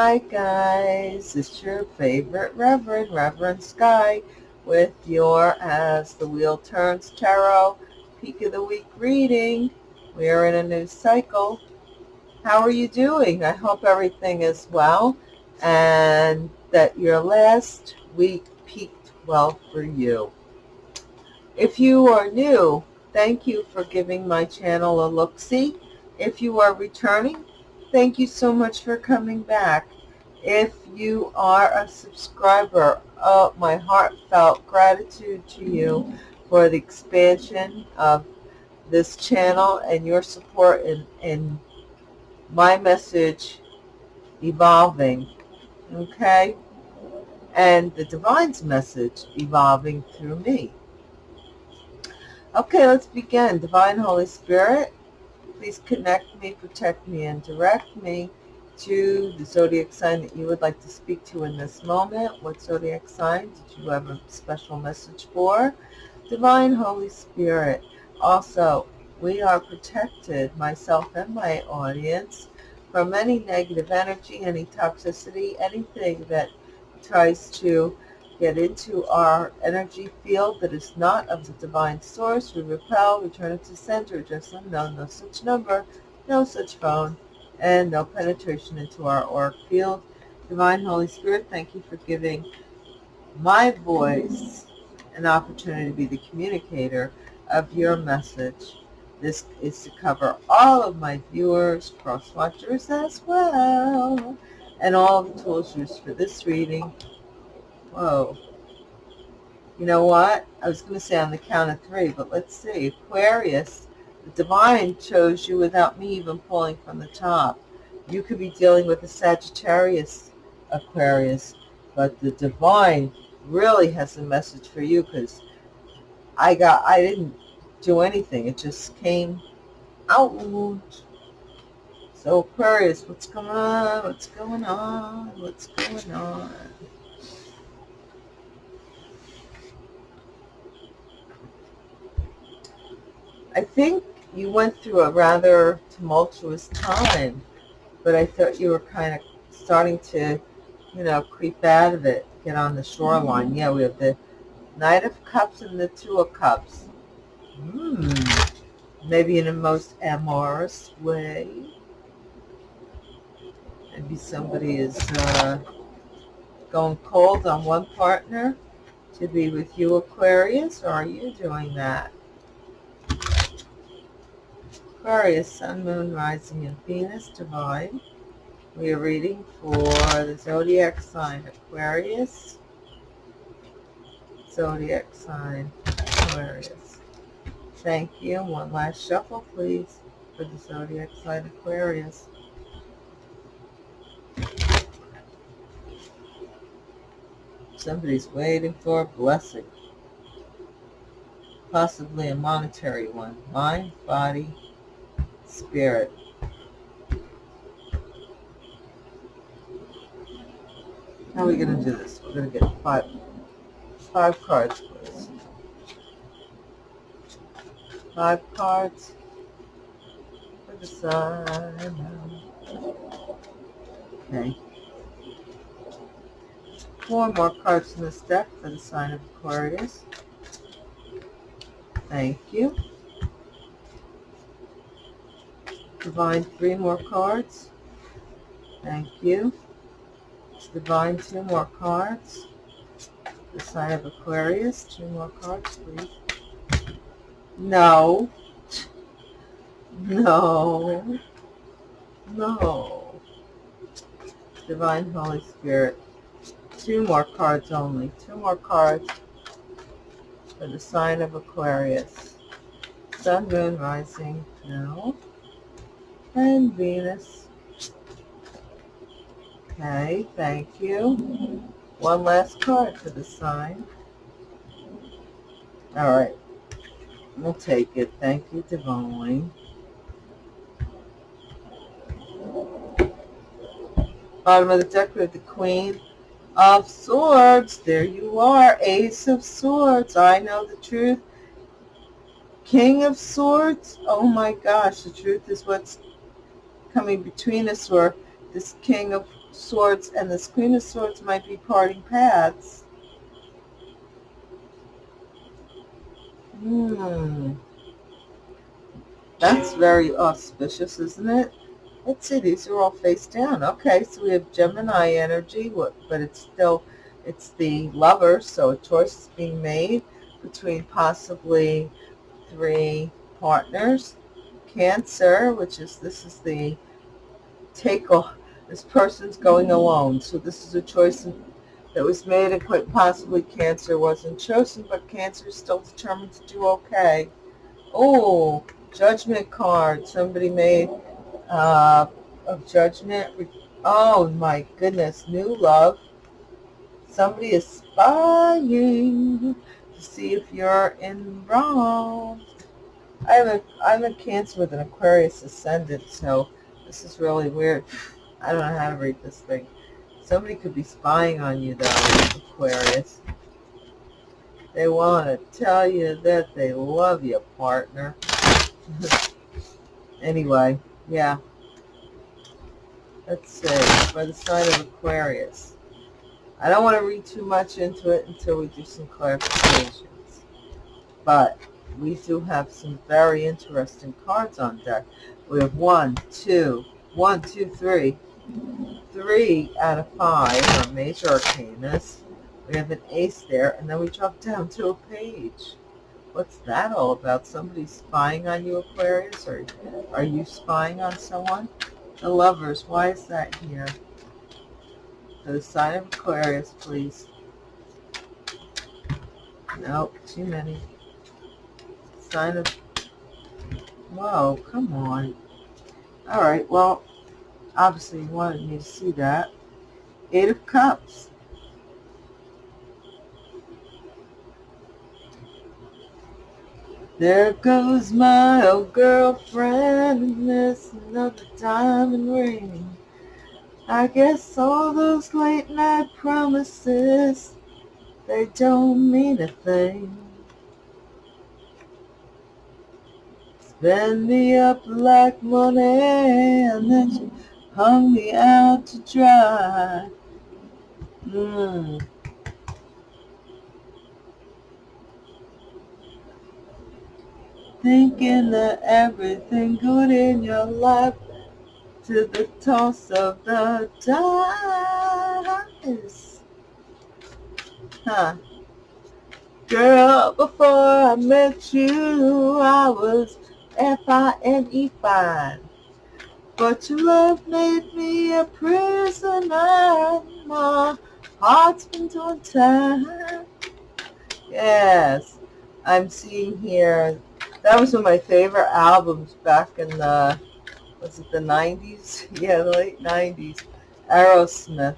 Hi guys, it's your favorite Reverend, Reverend Sky, with your As the Wheel Turns Tarot Peak of the Week reading. We are in a new cycle. How are you doing? I hope everything is well and that your last week peaked well for you. If you are new, thank you for giving my channel a look-see. If you are returning, Thank you so much for coming back. If you are a subscriber, uh, my heartfelt gratitude to you for the expansion of this channel and your support in, in my message evolving, okay? And the Divine's message evolving through me. Okay, let's begin. Divine Holy Spirit, Please connect me, protect me, and direct me to the zodiac sign that you would like to speak to in this moment. What zodiac sign did you have a special message for? Divine Holy Spirit. Also, we are protected, myself and my audience, from any negative energy, any toxicity, anything that tries to get into our energy field that is not of the divine source. We repel, return it to center, just unknown, no such number, no such phone, and no penetration into our auric field. Divine Holy Spirit, thank you for giving my voice an opportunity to be the communicator of your message. This is to cover all of my viewers, cross-watchers as well, and all the tools used for this reading Whoa. You know what? I was going to say on the count of three, but let's see. Aquarius, the divine chose you without me even pulling from the top. You could be dealing with a Sagittarius Aquarius, but the divine really has a message for you because I got, I didn't do anything. It just came out. So Aquarius, what's going on? What's going on? What's going on? I think you went through a rather tumultuous time, but I thought you were kind of starting to, you know, creep out of it, get on the shoreline. Yeah, we have the Knight of Cups and the Two of Cups. Hmm. Maybe in a most amorous way. Maybe somebody is uh, going cold on one partner to be with you, Aquarius, or are you doing that? Aquarius, Sun, Moon, Rising, and Venus, Divine. We are reading for the zodiac sign Aquarius. Zodiac sign Aquarius. Thank you. One last shuffle, please, for the zodiac sign Aquarius. Somebody's waiting for a blessing. Possibly a monetary one. Mind, body, spirit. How are we going to do this? We're going to get five, five cards, please. Five cards for the side. Okay. Four more cards in this deck for the sign of Aquarius. Thank you. Divine, three more cards. Thank you. Divine, two more cards. The sign of Aquarius, two more cards, please. No. No. No. Divine Holy Spirit. Two more cards only. Two more cards for the sign of Aquarius. Sun, Moon, Rising. No and Venus. Okay, thank you. One last card for the sign. All right, we'll take it. Thank you, Divine. Bottom of the deck, we have the Queen of Swords. There you are, Ace of Swords. I know the truth. King of Swords. Oh my gosh, the truth is what's coming between us or this King of Swords and this Queen of Swords might be parting paths. Hmm. That's very auspicious, isn't it? Let's see, these are all face down. Okay, so we have Gemini energy, but it's still, it's the lover, so a choice is being made between possibly three partners. Cancer, which is, this is the take off, this person's going alone. So this is a choice that was made and quite possibly Cancer wasn't chosen, but Cancer is still determined to do okay. Oh, Judgment card. Somebody made uh, of Judgment. Oh my goodness, new love. Somebody is spying to see if you're in I have a I'm a Cancer with an Aquarius ascendant, so this is really weird. I don't know how to read this thing. Somebody could be spying on you, though, Aquarius. They want to tell you that they love you, partner. anyway, yeah. Let's see, by the sign of Aquarius. I don't want to read too much into it until we do some clarifications. But we do have some very interesting cards on deck. We have one, two, one, two, three, three out of five are major arcanas. We have an ace there, and then we drop down to a page. What's that all about? Somebody spying on you, Aquarius? Or are you spying on someone? The lovers, why is that here? The sign of Aquarius, please. Nope, too many. Sign of... Whoa, come on. Alright, well, obviously you wanted me to see that. Eight of Cups. There goes my old girlfriend there's another diamond ring. I guess all those late night promises, they don't mean a thing. Spend me up like money and then she hung me out to dry. Mm. thinking that everything good in your life to the toss of the dice. Huh. Girl, before I met you, I was F-I-N-E fine. But your love made me a prisoner. My heart's been time. Yes, I'm seeing here that was one of my favorite albums back in the, was it the 90s? Yeah, the late 90s. Aerosmith.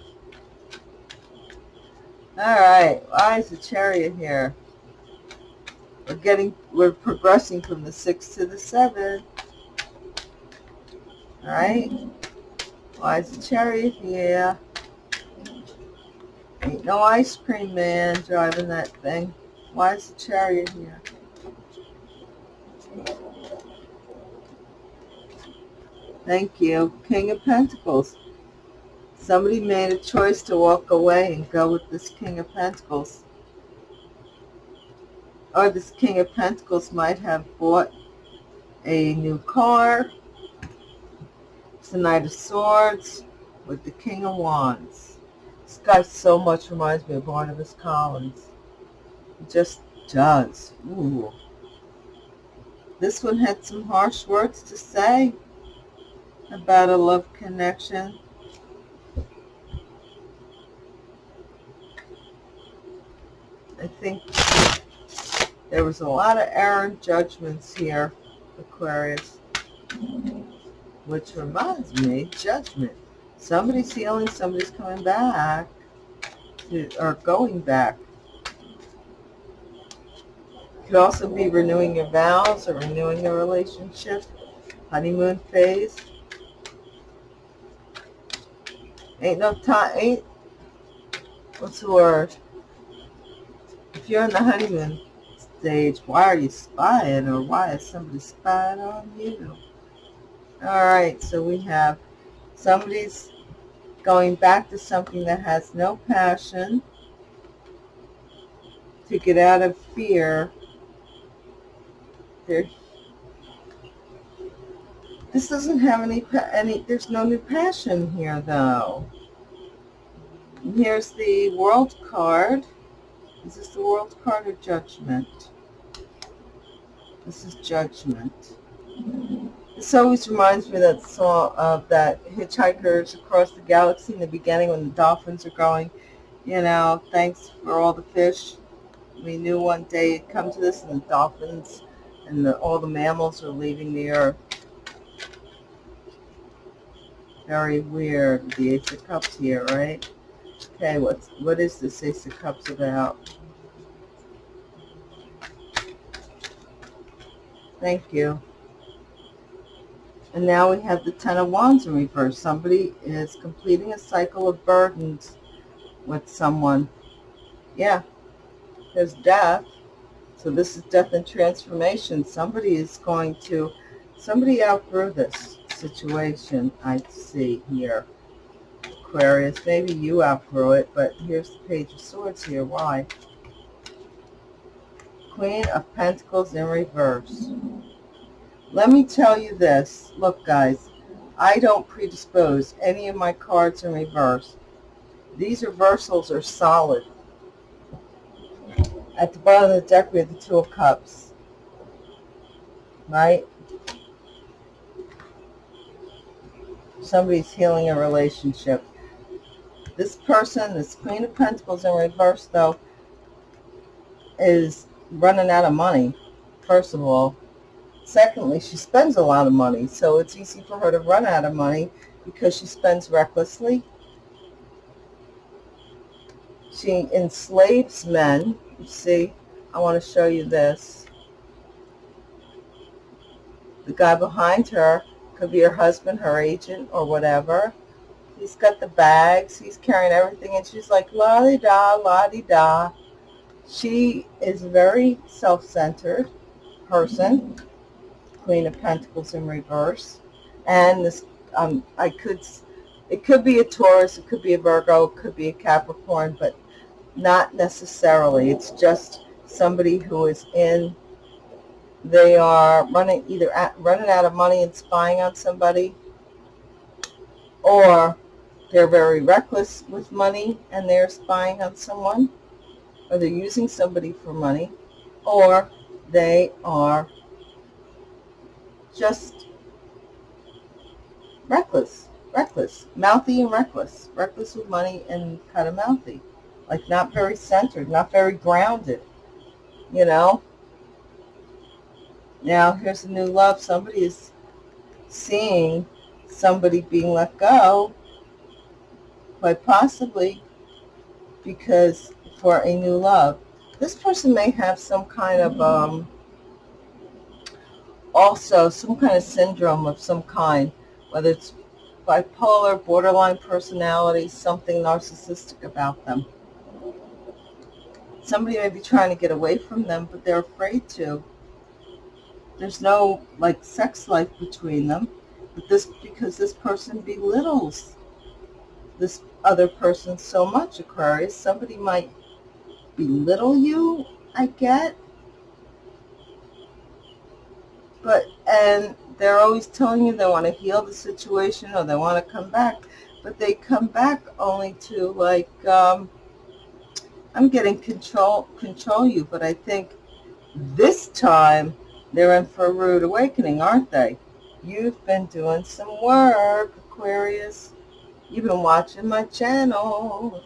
Alright, why is the chariot here? We're getting, we're progressing from the 6 to the 7. Alright? Why is the chariot here? Ain't no ice cream man driving that thing. Why is the chariot here? Thank you. King of Pentacles. Somebody made a choice to walk away and go with this King of Pentacles. Or this King of Pentacles might have bought a new car. It's the Knight of Swords with the King of Wands. This guy so much reminds me of Barnabas Collins. He just does. Ooh. This one had some harsh words to say about a love connection. I think there was a lot of errant judgments here, Aquarius. Which reminds me, judgment. Somebody's healing, somebody's coming back, to, or going back could also be renewing your vows or renewing a relationship, honeymoon phase. Ain't no time, ain't, what's the word? If you're in the honeymoon stage, why are you spying or why is somebody spying on you? All right, so we have somebody's going back to something that has no passion, to get out of fear. There, this doesn't have any, any, there's no new passion here though. Here's the world card. Is this the world card of judgment? This is judgment. This always reminds me of that song of that Hitchhikers Across the Galaxy in the beginning when the dolphins are going, you know, thanks for all the fish. We knew one day it'd come to this and the dolphins and the, all the mammals are leaving the earth. Very weird, the Ace of Cups here, right? Okay, what's, what is this Ace of Cups about? Thank you. And now we have the Ten of Wands in reverse. Somebody is completing a cycle of burdens with someone. Yeah, there's death. So this is death and transformation. Somebody is going to, somebody outgrew this situation, I see here. Aquarius, maybe you outgrow it, but here's the Page of Swords here. Why? Queen of Pentacles in reverse. Let me tell you this. Look, guys, I don't predispose any of my cards in reverse. These reversals are solid. At the bottom of the deck, we have the Two of Cups. Right? Somebody's healing a relationship. This person, this Queen of Pentacles in reverse, though, is running out of money, first of all. Secondly, she spends a lot of money, so it's easy for her to run out of money because she spends recklessly. She enslaves men. You see, I want to show you this. The guy behind her could be her husband, her agent, or whatever. He's got the bags. He's carrying everything, and she's like, la-di-da, la-di-da. She is a very self-centered person Queen of Pentacles in reverse. And this, um, I could, it could be a Taurus, it could be a Virgo, it could be a Capricorn, but not necessarily. It's just somebody who is in, they are running either at, running out of money and spying on somebody, or they're very reckless with money and they're spying on someone, or they're using somebody for money, or they are just reckless, reckless, mouthy and reckless, reckless with money and kind of mouthy, like not very centered, not very grounded, you know. Now, here's a new love. Somebody is seeing somebody being let go, quite possibly because for a new love. This person may have some kind of um, also some kind of syndrome of some kind, whether it's bipolar, borderline personality, something narcissistic about them. Somebody may be trying to get away from them, but they're afraid to. There's no like sex life between them, but this because this person belittles this other person so much, Aquarius. Somebody might belittle you, I get, but and they're always telling you they want to heal the situation or they want to come back but they come back only to like um, I'm getting control control you but I think this time they're in for a rude awakening aren't they? You've been doing some work Aquarius you've been watching my channel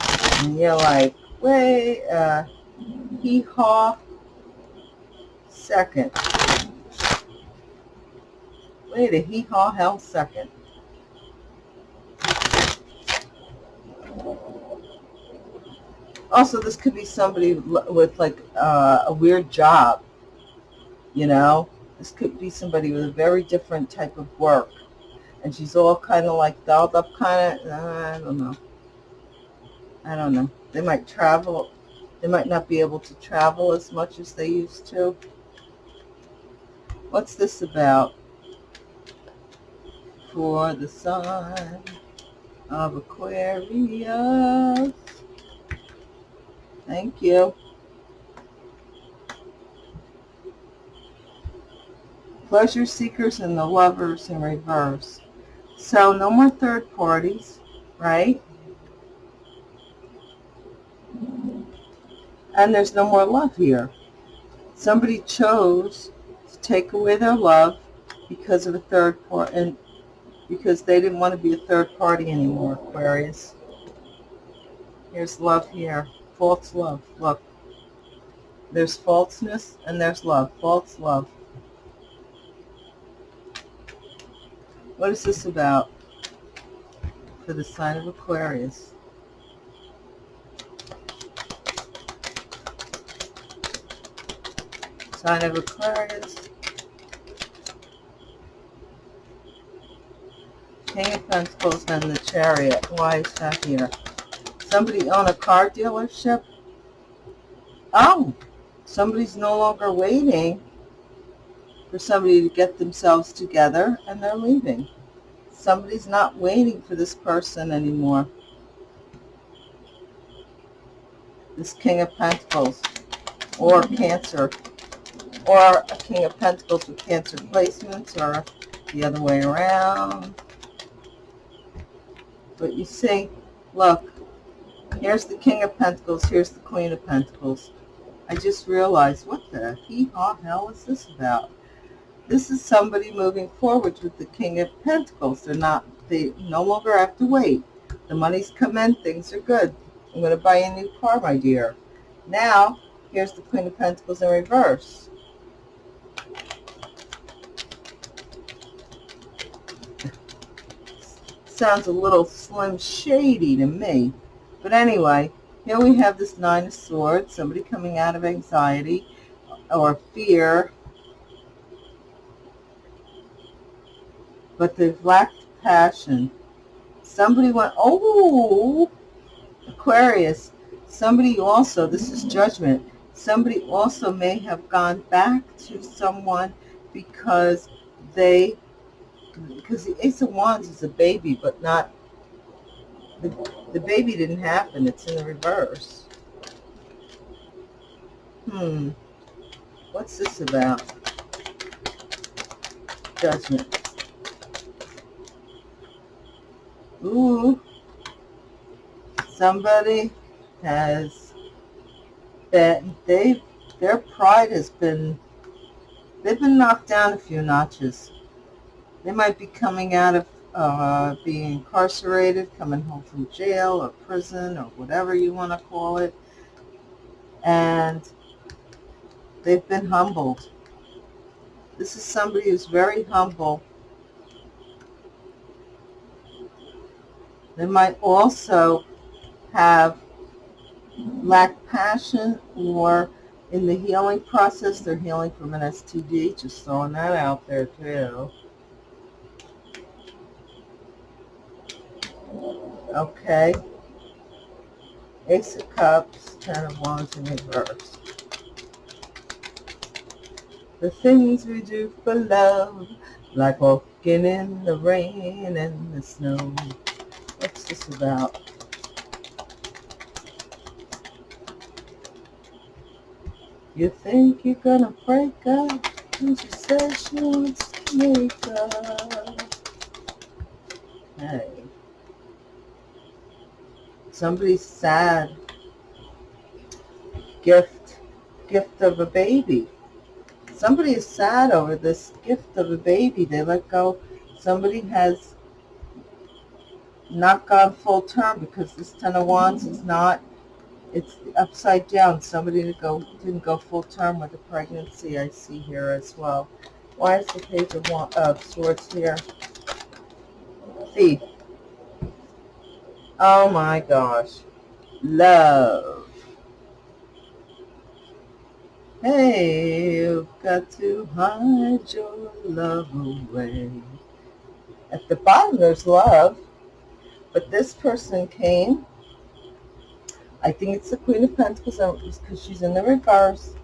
and you're like wait uh hee haw second. Wait a hee-haw hell second. Also, this could be somebody with like uh, a weird job, you know? This could be somebody with a very different type of work. And she's all kind of like dolled up kind of, I don't know. I don't know. They might travel. They might not be able to travel as much as they used to. What's this about? For the sun. of Aquarius. Thank you. Pleasure seekers and the lovers in reverse. So no more third parties, right? And there's no more love here. Somebody chose to take away their love because of a third party, and because they didn't want to be a third party anymore, Aquarius. Here's love here. False love. Look. There's falseness and there's love. False love. What is this about for the sign of Aquarius? Sign of Aquarius. King of Pentacles and the Chariot. Why is that here? Somebody own a car dealership? Oh, somebody's no longer waiting for somebody to get themselves together and they're leaving. Somebody's not waiting for this person anymore. This King of Pentacles or Cancer or a King of Pentacles with Cancer placements or the other way around. But you see, look, here's the King of Pentacles, here's the Queen of Pentacles. I just realized, what the hee-haw hell is this about? This is somebody moving forward with the King of Pentacles. They're not, they no longer have to wait. The money's come in, things are good. I'm going to buy a new car, my dear. Now, here's the Queen of Pentacles in reverse. Sounds a little slim shady to me. But anyway, here we have this Nine of Swords, somebody coming out of anxiety or fear but they've lacked passion. Somebody went, oh, Aquarius, somebody also, this is judgment, somebody also may have gone back to someone because they, because the Ace of Wands is a baby, but not, the, the baby didn't happen, it's in the reverse. Hmm, what's this about? Judgment. Ooh, somebody has been, they, their pride has been, they've been knocked down a few notches. They might be coming out of uh, being incarcerated, coming home from jail or prison or whatever you want to call it. And they've been humbled. This is somebody who's very humble They might also have lack passion or in the healing process, they're healing from an STD, just throwing that out there too. Okay. Ace of Cups, Ten of Wands in reverse. The things we do for love, like walking in the rain and the snow. What's this about? You think you're gonna break up and she says she wants to make up. Hey. Somebody's sad. Gift. Gift of a baby. Somebody is sad over this gift of a baby. They let go. Somebody has not gone full term because this Ten of Wands is not, it's upside down. Somebody didn't go, didn't go full term with the pregnancy I see here as well. Why is the Page of, Wand, of uh, Swords here? Thief. Oh my gosh. Love. Hey, you've got to hide your love away. At the bottom, there's love. But this person came. I think it's the Queen of Pentacles because she's in the reverse.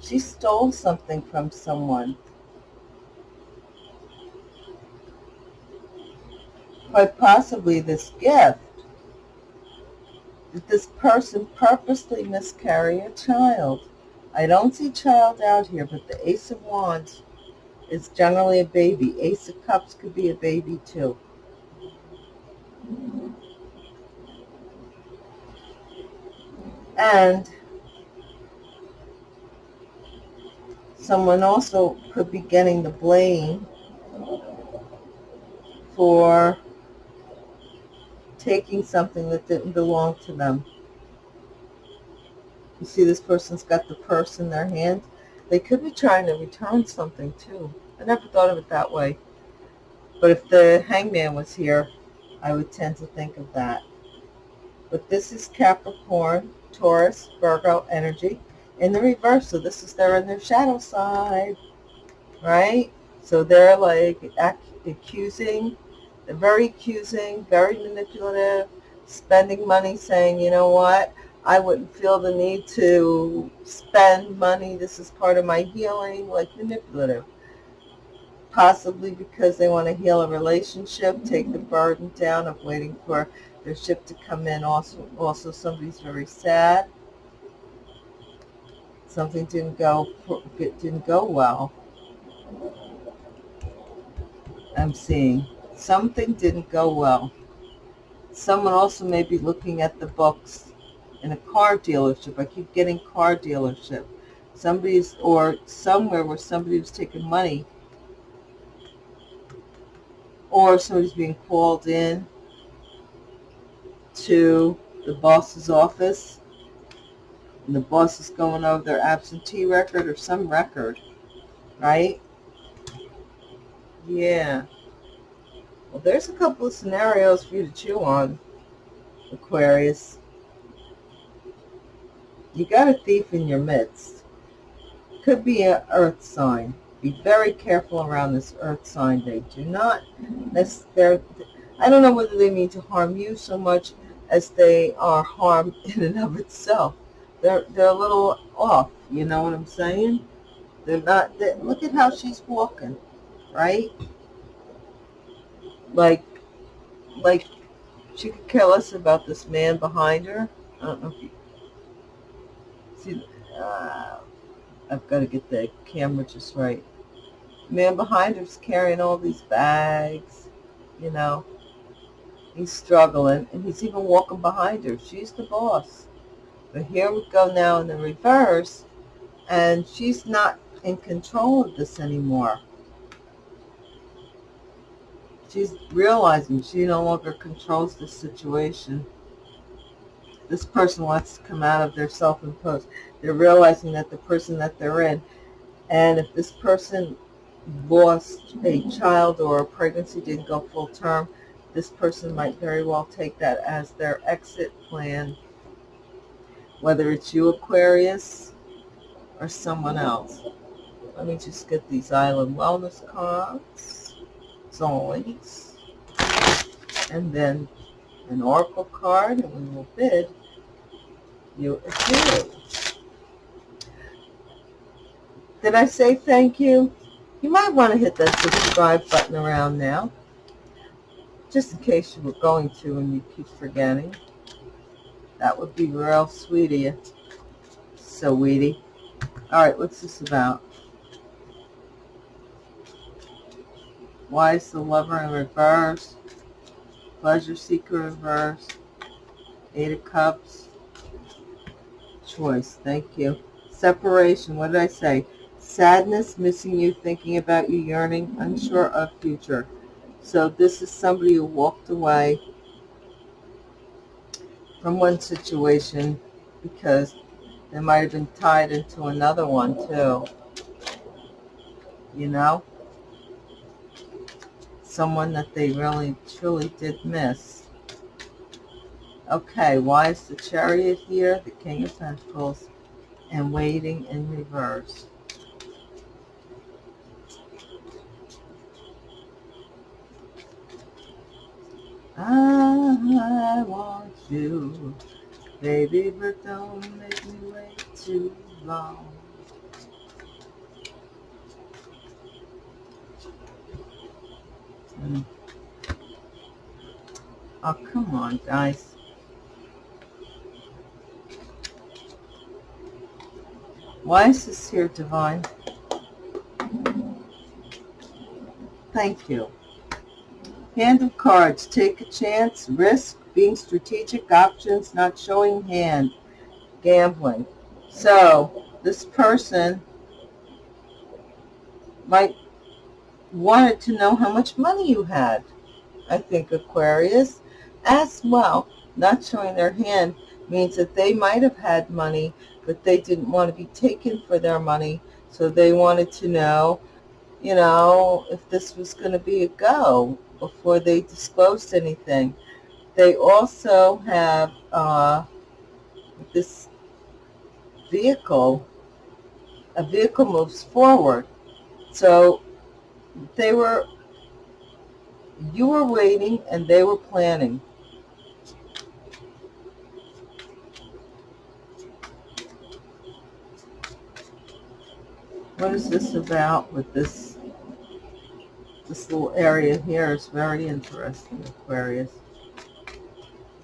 She stole something from someone. quite possibly this gift, Did this person purposely miscarry a child. I don't see child out here, but the Ace of Wands is generally a baby. Ace of Cups could be a baby too. And someone also could be getting the blame for taking something that didn't belong to them. You see this person's got the purse in their hand. They could be trying to return something too. I never thought of it that way. But if the hangman was here, I would tend to think of that. But this is Capricorn, Taurus, Virgo energy in the reverse. So this is they're in their shadow side, right? So they're like accusing, they're very accusing, very manipulative, spending money saying, you know what, I wouldn't feel the need to spend money. This is part of my healing, like manipulative. Possibly because they want to heal a relationship, take the burden down of waiting for their ship to come in. Also, also somebody's very sad. Something didn't go didn't go well. I'm seeing something didn't go well. Someone also may be looking at the books in a car dealership. I keep getting car dealership. Somebody's, or somewhere where somebody was taking money, or somebody's being called in to the boss's office, and the boss is going over their absentee record or some record, right? Yeah. Well, there's a couple of scenarios for you to chew on, Aquarius. You got a thief in your midst. Could be an earth sign. Be very careful around this earth sign. They do not, I don't know whether they mean to harm you so much as they are harm in and of itself. They're, they're a little off, you know what I'm saying? They're not, they, look at how she's walking, right? Like, like she could care less about this man behind her. I don't know if you See, uh, I've got to get the camera just right. The man behind her's carrying all these bags, you know. He's struggling, and he's even walking behind her. She's the boss. But here we go now in the reverse, and she's not in control of this anymore. She's realizing she no longer controls the situation this person wants to come out of their self-imposed. They're realizing that the person that they're in, and if this person lost a child or a pregnancy didn't go full term, this person might very well take that as their exit plan, whether it's you, Aquarius, or someone else. Let me just get these Island Wellness cards, always. And then an oracle card, and we will bid you adieu. Did I say thank you? You might want to hit that subscribe button around now, just in case you were going to and you keep forgetting. That would be real sweet of you. So weedy. All right, what's this about? Why is the lover in reverse? Pleasure seeker reverse. Eight of Cups. Choice. Thank you. Separation. What did I say? Sadness, missing you, thinking about you, yearning, unsure of future. So this is somebody who walked away from one situation because they might have been tied into another one too. You know? Someone that they really, truly did miss. Okay, why is the chariot here? The King of Pentacles and waiting in reverse. I want you, baby, but don't make me wait too long. Mm. Oh, come on, guys. Why is this here divine? Thank you. Hand of cards. Take a chance. Risk. Being strategic. Options. Not showing hand. Gambling. So, this person might wanted to know how much money you had. I think Aquarius as well. Not showing their hand means that they might have had money, but they didn't want to be taken for their money. So they wanted to know, you know, if this was going to be a go before they disclosed anything. They also have uh, this vehicle. A vehicle moves forward. So they were, you were waiting and they were planning. What is this about with this, this little area here is very interesting, Aquarius.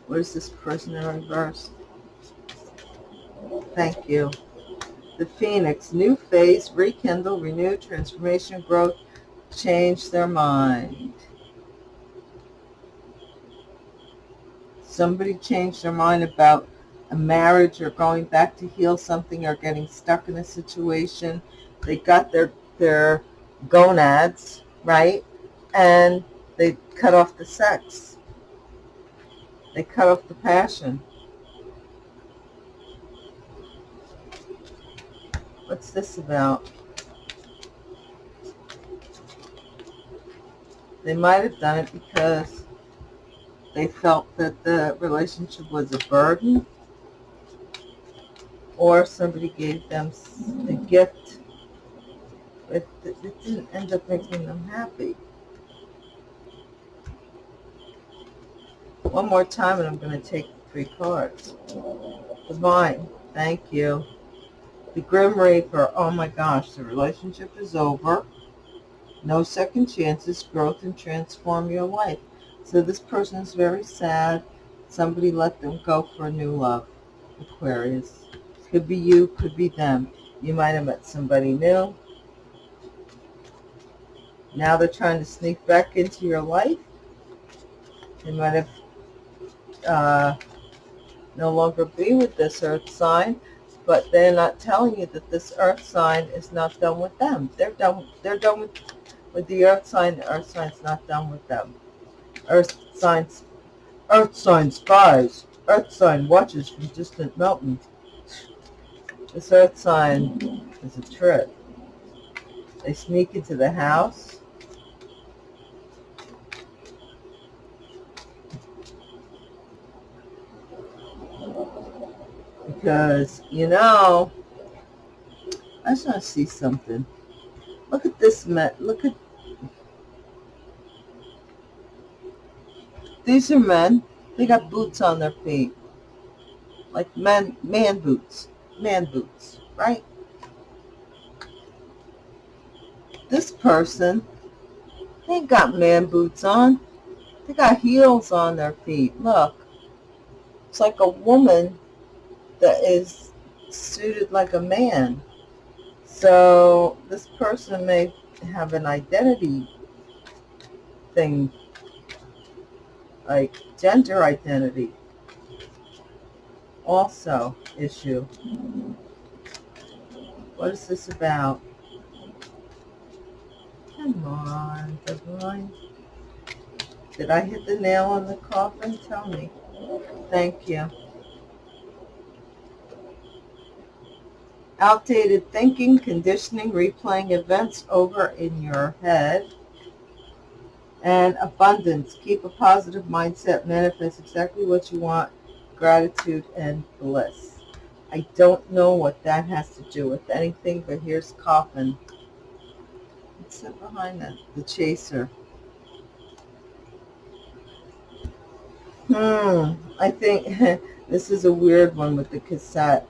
What is this person in reverse? Thank you. The Phoenix, new phase, rekindle, renew, transformation, growth, change their mind. Somebody changed their mind about a marriage or going back to heal something or getting stuck in a situation. They got their, their gonads, right? And they cut off the sex. They cut off the passion. What's this about? They might have done it because they felt that the relationship was a burden or somebody gave them a gift but it didn't end up making them happy. One more time and I'm going to take three cards. Divine, thank you. The Grim Reaper, oh my gosh, the relationship is over. No second chances, growth and transform your life. So this person is very sad. Somebody let them go for a new love. Aquarius. Could be you, could be them. You might have met somebody new. Now they're trying to sneak back into your life. They might have uh, no longer be with this earth sign, but they're not telling you that this earth sign is not done with them. They're done. They're done with with the earth sign, the earth sign's not done with them. Earth signs, earth sign spies, earth sign watches from distant mountains. This earth sign is a trick. They sneak into the house. Because, you know, I just want to see something. Look at this, look at These are men. They got boots on their feet. Like men, man boots. Man boots, right? This person, they got man boots on. They got heels on their feet. Look. It's like a woman that is suited like a man. So this person may have an identity thing like gender identity also issue. What is this about? Come on, divine. Did I hit the nail on the coffin? Tell me. Thank you. Outdated thinking, conditioning, replaying events over in your head and abundance. Keep a positive mindset. Manifest exactly what you want. Gratitude and bliss. I don't know what that has to do with anything, but here's coffin. What's that behind that? The chaser. Hmm. I think this is a weird one with the cassette.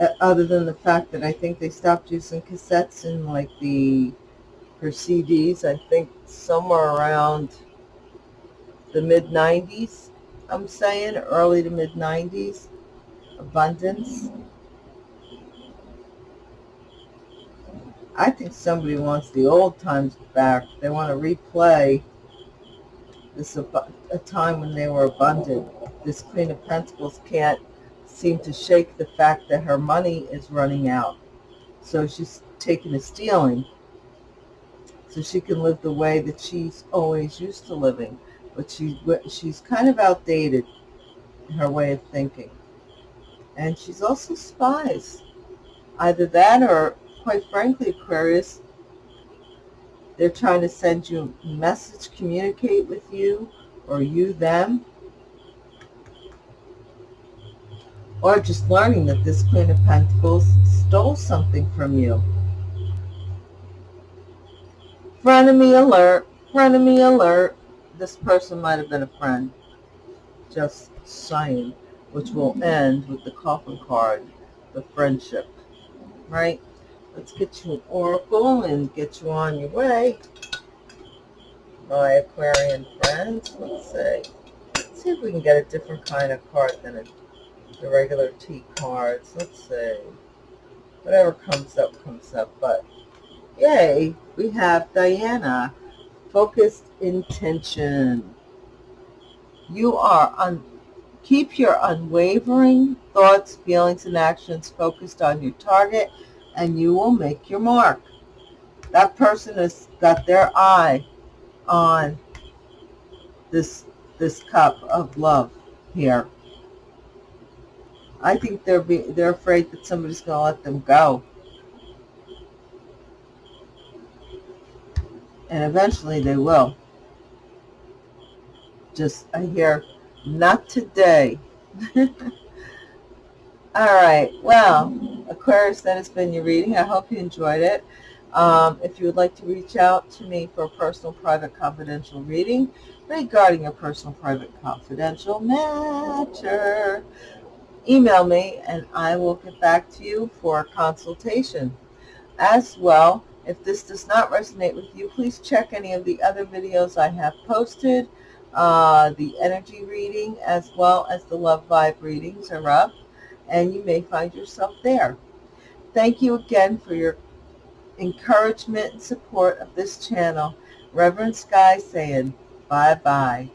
Uh, other than the fact that I think they stopped using cassettes in like the her CDs, I think somewhere around the mid 90s. I'm saying early to mid 90s. Abundance. I think somebody wants the old times back. They want to replay this a time when they were abundant. This Queen of Pentacles can't seem to shake the fact that her money is running out. So she's taking a stealing so she can live the way that she's always used to living. But she, she's kind of outdated in her way of thinking. And she's also spies. Either that or, quite frankly, Aquarius, they're trying to send you a message, communicate with you, or you them. Or just learning that this Queen of Pentacles stole something from you. Frenemy alert, frenemy alert. This person might have been a friend. Just saying. Which will end with the coffin card, the friendship. Right? Let's get you an oracle and get you on your way. My Aquarian friends, let's see. Let's see if we can get a different kind of card than a, the regular T cards. Let's see. Whatever comes up, comes up. But, yay, we have Diana. Focused intention. You are on keep your unwavering thoughts, feelings, and actions focused on your target and you will make your mark. That person has got their eye on this this cup of love here. I think they're be, they're afraid that somebody's going to let them go. And eventually they will. Just, I hear, not today. All right. Well, Aquarius, that has been your reading. I hope you enjoyed it. Um, if you would like to reach out to me for a personal, private, confidential reading regarding a personal, private, confidential matter, email me and I will get back to you for a consultation. As well, if this does not resonate with you, please check any of the other videos I have posted. Uh, the energy reading as well as the love vibe readings are up and you may find yourself there. Thank you again for your encouragement and support of this channel. Reverend Sky saying bye-bye.